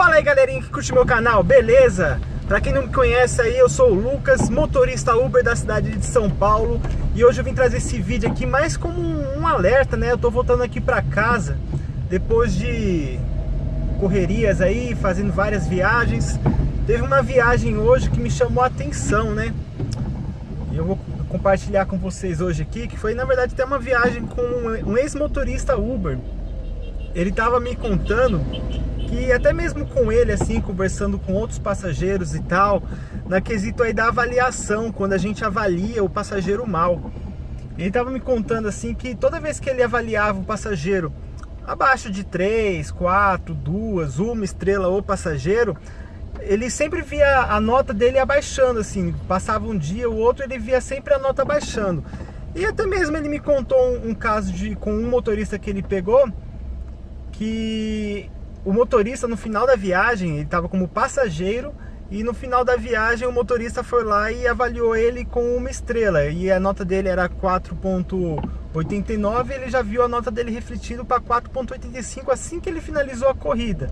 Fala aí galerinha que curte meu canal, beleza? Pra quem não me conhece aí, eu sou o Lucas, motorista Uber da cidade de São Paulo E hoje eu vim trazer esse vídeo aqui mais como um alerta, né? Eu tô voltando aqui pra casa Depois de correrias aí, fazendo várias viagens Teve uma viagem hoje que me chamou a atenção, né? Eu vou compartilhar com vocês hoje aqui Que foi na verdade até uma viagem com um ex-motorista Uber Ele tava me contando que até mesmo com ele, assim, conversando com outros passageiros e tal, na quesito aí da avaliação, quando a gente avalia o passageiro mal. Ele estava me contando assim que toda vez que ele avaliava o passageiro abaixo de 3, 4, 2, uma estrela ou passageiro, ele sempre via a nota dele abaixando, assim, passava um dia, o outro ele via sempre a nota abaixando. E até mesmo ele me contou um, um caso de com um motorista que ele pegou, que o motorista no final da viagem, ele estava como passageiro e no final da viagem o motorista foi lá e avaliou ele com uma estrela e a nota dele era 4.89 ele já viu a nota dele refletindo para 4.85 assim que ele finalizou a corrida.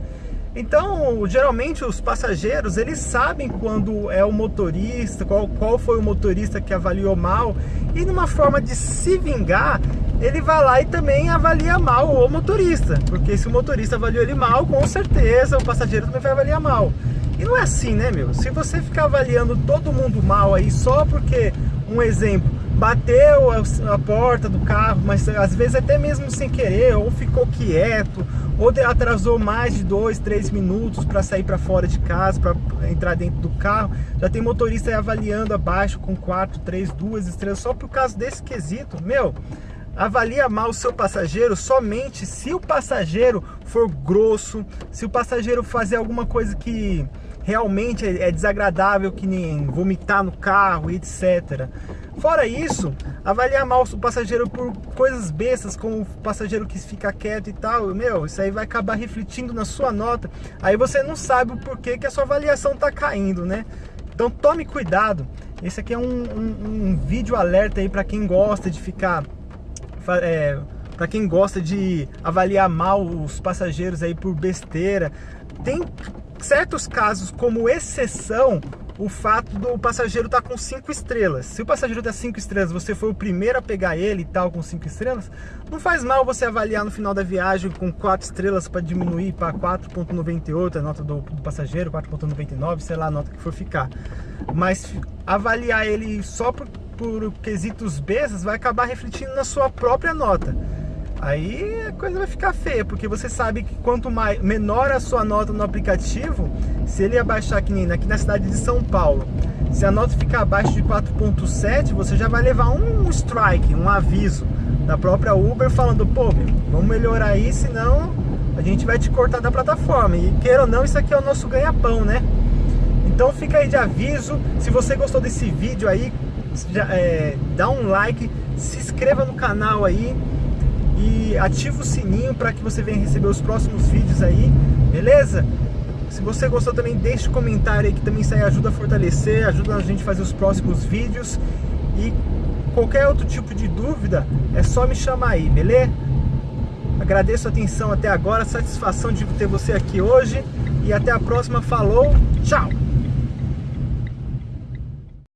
Então, geralmente os passageiros, eles sabem quando é o motorista, qual, qual foi o motorista que avaliou mal, e numa forma de se vingar, ele vai lá e também avalia mal o motorista, porque se o motorista avaliou ele mal, com certeza o passageiro também vai avaliar mal. E não é assim, né, meu? Se você ficar avaliando todo mundo mal aí só porque, um exemplo, bateu a porta do carro, mas às vezes até mesmo sem querer, ou ficou quieto, ou atrasou mais de dois, três minutos para sair para fora de casa, para entrar dentro do carro. Já tem motorista avaliando abaixo com quatro, três, duas estrelas, só por causa desse quesito. Meu, avalia mal o seu passageiro somente se o passageiro for grosso, se o passageiro fazer alguma coisa que realmente é, é desagradável, que nem vomitar no carro, etc. Fora isso, avaliar mal o passageiro por coisas bestas, como o passageiro que fica quieto e tal, meu, isso aí vai acabar refletindo na sua nota. Aí você não sabe o porquê que a sua avaliação tá caindo, né? Então tome cuidado. Esse aqui é um, um, um vídeo alerta aí para quem gosta de ficar... É, para quem gosta de avaliar mal os passageiros aí por besteira. Tem certos casos como exceção o fato do passageiro estar tá com cinco estrelas. Se o passageiro está cinco estrelas, você foi o primeiro a pegar ele e tal com cinco estrelas, não faz mal você avaliar no final da viagem com quatro estrelas para diminuir para 4.98 a nota do, do passageiro, 4.99, sei lá a nota que for ficar. Mas avaliar ele só por, por quesitos bestas vai acabar refletindo na sua própria nota. Aí a coisa vai ficar feia, porque você sabe que quanto mais, menor a sua nota no aplicativo, se ele abaixar aqui, aqui na cidade de São Paulo, se a nota ficar abaixo de 4.7, você já vai levar um strike, um aviso da própria Uber falando, pô, meu, vamos melhorar aí, senão a gente vai te cortar da plataforma. E queira ou não, isso aqui é o nosso ganha-pão, né? Então fica aí de aviso, se você gostou desse vídeo aí, já, é, dá um like, se inscreva no canal aí, e ativa o sininho para que você venha receber os próximos vídeos aí, beleza? Se você gostou também, deixe um comentário aí que também isso aí ajuda a fortalecer, ajuda a gente a fazer os próximos vídeos e qualquer outro tipo de dúvida é só me chamar aí, beleza? Agradeço a atenção até agora, satisfação de ter você aqui hoje e até a próxima, falou, tchau!